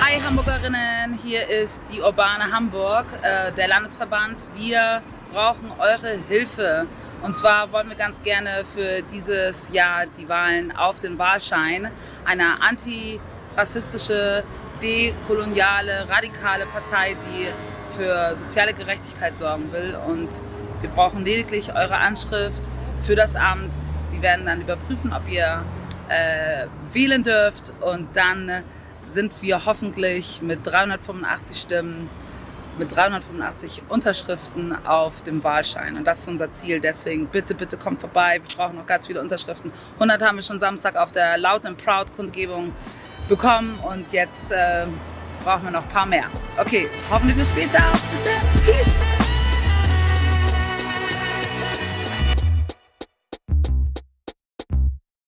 Hi Hamburgerinnen, hier ist die Urbane Hamburg, äh, der Landesverband. Wir brauchen eure Hilfe. Und zwar wollen wir ganz gerne für dieses Jahr die Wahlen auf den Wahlschein eine antirassistische, dekoloniale, radikale Partei, die für soziale Gerechtigkeit sorgen will. Und wir brauchen lediglich eure Anschrift für das Amt. Sie werden dann überprüfen, ob ihr äh, wählen dürft und dann sind wir hoffentlich mit 385 Stimmen, mit 385 Unterschriften auf dem Wahlschein. Und das ist unser Ziel. Deswegen bitte, bitte kommt vorbei. Wir brauchen noch ganz viele Unterschriften. 100 haben wir schon Samstag auf der Loud and Proud Kundgebung bekommen und jetzt äh, brauchen wir noch ein paar mehr. Okay, hoffentlich bis später. Peace.